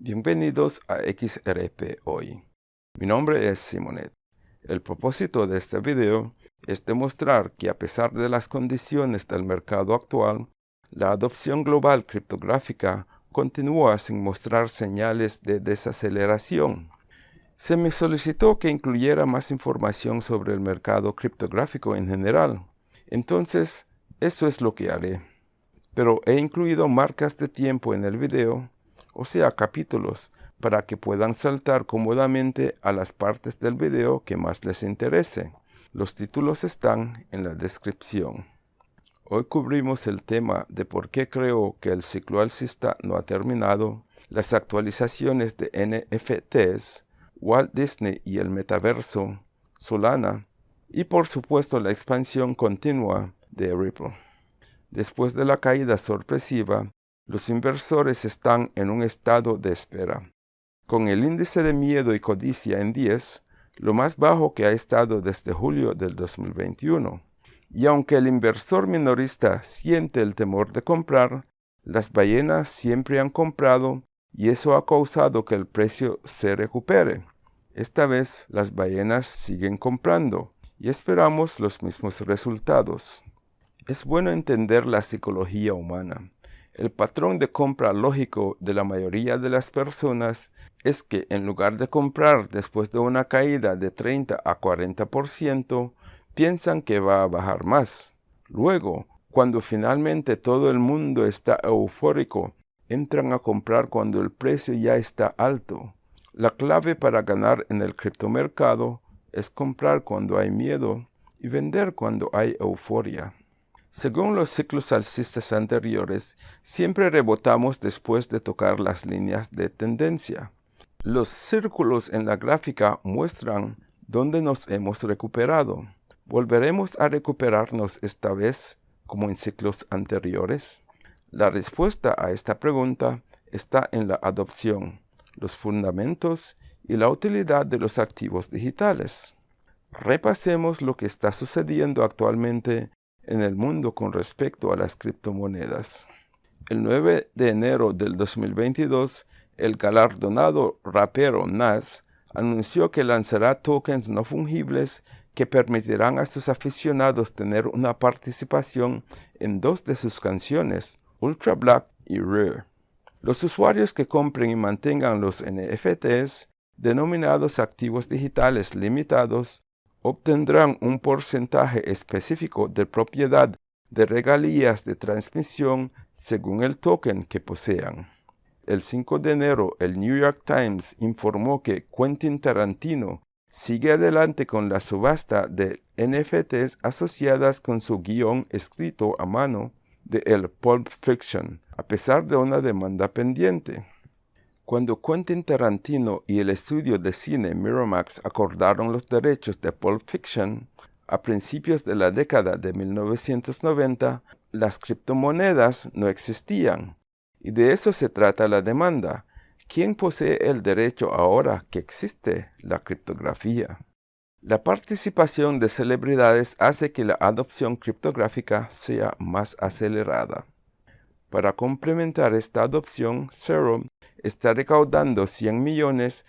Bienvenidos a XRP Hoy. Mi nombre es Simonet. El propósito de este video es demostrar que a pesar de las condiciones del mercado actual, la adopción global criptográfica continúa sin mostrar señales de desaceleración. Se me solicitó que incluyera más información sobre el mercado criptográfico en general. Entonces, eso es lo que haré. Pero he incluido marcas de tiempo en el video, o sea capítulos, para que puedan saltar cómodamente a las partes del video que más les interese. Los títulos están en la descripción. Hoy cubrimos el tema de por qué creo que el ciclo alcista no ha terminado, las actualizaciones de NFTs, Walt Disney y el metaverso, Solana y por supuesto la expansión continua de Ripple. Después de la caída sorpresiva, los inversores están en un estado de espera. Con el índice de miedo y codicia en 10, lo más bajo que ha estado desde julio del 2021. Y aunque el inversor minorista siente el temor de comprar, las ballenas siempre han comprado y eso ha causado que el precio se recupere. Esta vez las ballenas siguen comprando y esperamos los mismos resultados. Es bueno entender la psicología humana. El patrón de compra lógico de la mayoría de las personas es que en lugar de comprar después de una caída de 30 a 40%, piensan que va a bajar más. Luego, cuando finalmente todo el mundo está eufórico, entran a comprar cuando el precio ya está alto. La clave para ganar en el criptomercado es comprar cuando hay miedo y vender cuando hay euforia. Según los ciclos alcistas anteriores, siempre rebotamos después de tocar las líneas de tendencia. Los círculos en la gráfica muestran dónde nos hemos recuperado. ¿Volveremos a recuperarnos esta vez como en ciclos anteriores? La respuesta a esta pregunta está en la adopción los fundamentos y la utilidad de los activos digitales. Repasemos lo que está sucediendo actualmente en el mundo con respecto a las criptomonedas. El 9 de enero del 2022, el galardonado rapero Nas anunció que lanzará tokens no fungibles que permitirán a sus aficionados tener una participación en dos de sus canciones, Ultra Black y Rare. Los usuarios que compren y mantengan los NFTs, denominados activos digitales limitados, obtendrán un porcentaje específico de propiedad de regalías de transmisión según el token que posean. El 5 de enero, el New York Times informó que Quentin Tarantino sigue adelante con la subasta de NFTs asociadas con su guion escrito a mano de el Pulp Fiction, a pesar de una demanda pendiente. Cuando Quentin Tarantino y el estudio de cine Miramax acordaron los derechos de Pulp Fiction, a principios de la década de 1990, las criptomonedas no existían. Y de eso se trata la demanda. ¿Quién posee el derecho ahora que existe la criptografía? La participación de celebridades hace que la adopción criptográfica sea más acelerada. Para complementar esta adopción, Serum está recaudando 100 millones.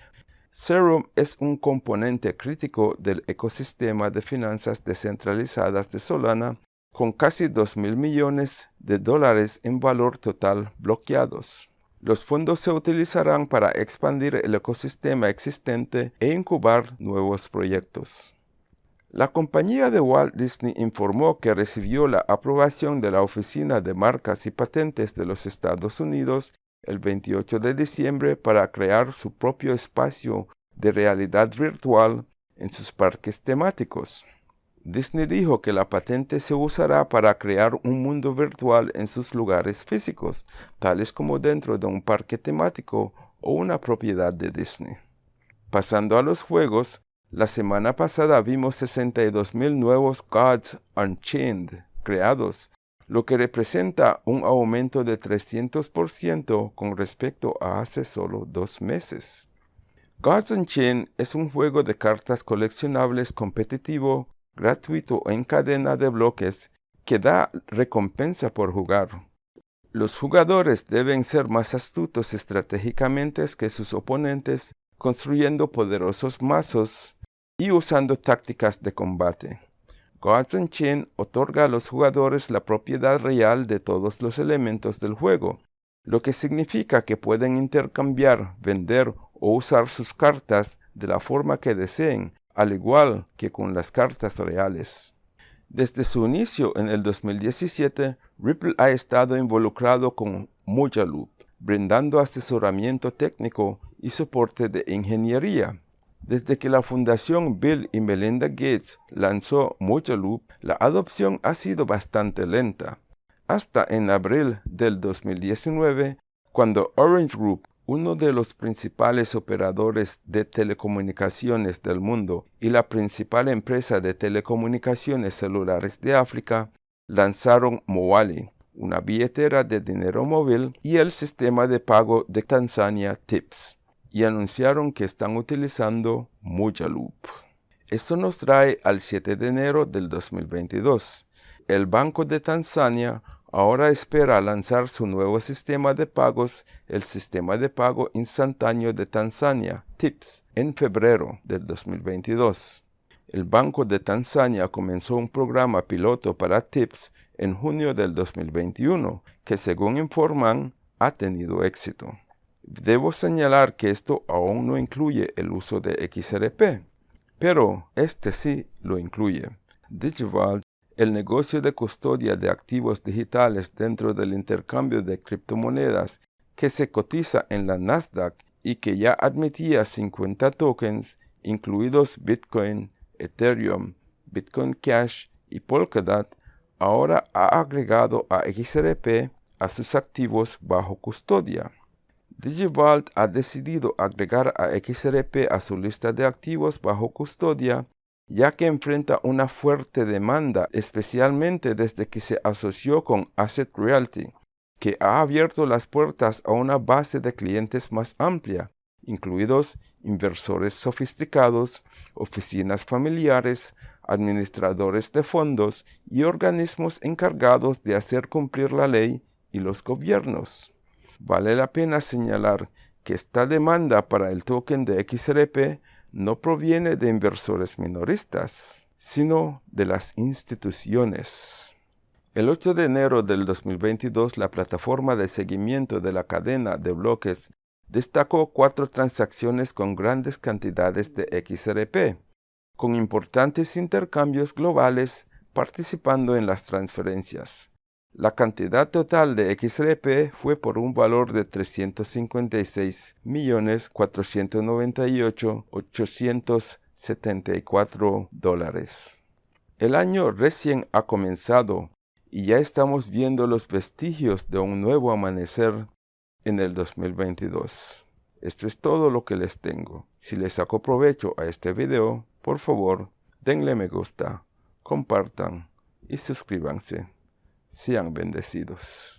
Serum es un componente crítico del ecosistema de finanzas descentralizadas de Solana, con casi 2 mil millones de dólares en valor total bloqueados. Los fondos se utilizarán para expandir el ecosistema existente e incubar nuevos proyectos. La compañía de Walt Disney informó que recibió la aprobación de la Oficina de Marcas y Patentes de los Estados Unidos el 28 de diciembre para crear su propio espacio de realidad virtual en sus parques temáticos. Disney dijo que la patente se usará para crear un mundo virtual en sus lugares físicos, tales como dentro de un parque temático o una propiedad de Disney. Pasando a los juegos, la semana pasada vimos 62.000 nuevos Gods Unchained creados, lo que representa un aumento de 300% con respecto a hace solo dos meses. Gods Unchained es un juego de cartas coleccionables competitivo gratuito en cadena de bloques que da recompensa por jugar. Los jugadores deben ser más astutos estratégicamente que sus oponentes, construyendo poderosos mazos y usando tácticas de combate. Gods Chain otorga a los jugadores la propiedad real de todos los elementos del juego, lo que significa que pueden intercambiar, vender o usar sus cartas de la forma que deseen, al igual que con las cartas reales. Desde su inicio en el 2017, Ripple ha estado involucrado con Loop, brindando asesoramiento técnico y soporte de ingeniería. Desde que la Fundación Bill y Melinda Gates lanzó Loop, la adopción ha sido bastante lenta. Hasta en abril del 2019, cuando Orange Group uno de los principales operadores de telecomunicaciones del mundo y la principal empresa de telecomunicaciones celulares de África, lanzaron Moali, una billetera de dinero móvil y el sistema de pago de Tanzania TIPS, y anunciaron que están utilizando Mujaloop. Esto nos trae al 7 de enero del 2022. El Banco de Tanzania ahora espera lanzar su nuevo sistema de pagos, el Sistema de Pago Instantáneo de Tanzania, TIPS, en febrero del 2022. El Banco de Tanzania comenzó un programa piloto para TIPS en junio del 2021, que según informan, ha tenido éxito. Debo señalar que esto aún no incluye el uso de XRP, pero este sí lo incluye. Digival el negocio de custodia de activos digitales dentro del intercambio de criptomonedas que se cotiza en la Nasdaq y que ya admitía 50 tokens, incluidos Bitcoin, Ethereum, Bitcoin Cash y Polkadot, ahora ha agregado a XRP a sus activos bajo custodia. DigiVault ha decidido agregar a XRP a su lista de activos bajo custodia ya que enfrenta una fuerte demanda, especialmente desde que se asoció con Asset Realty, que ha abierto las puertas a una base de clientes más amplia, incluidos inversores sofisticados, oficinas familiares, administradores de fondos y organismos encargados de hacer cumplir la ley y los gobiernos. Vale la pena señalar que esta demanda para el token de XRP no proviene de inversores minoristas, sino de las instituciones. El 8 de enero del 2022, la plataforma de seguimiento de la cadena de bloques destacó cuatro transacciones con grandes cantidades de XRP, con importantes intercambios globales participando en las transferencias. La cantidad total de XRP fue por un valor de 356.498.874 dólares. El año recién ha comenzado y ya estamos viendo los vestigios de un nuevo amanecer en el 2022. Esto es todo lo que les tengo. Si les saco provecho a este video, por favor, denle me gusta, compartan y suscríbanse sean bendecidos.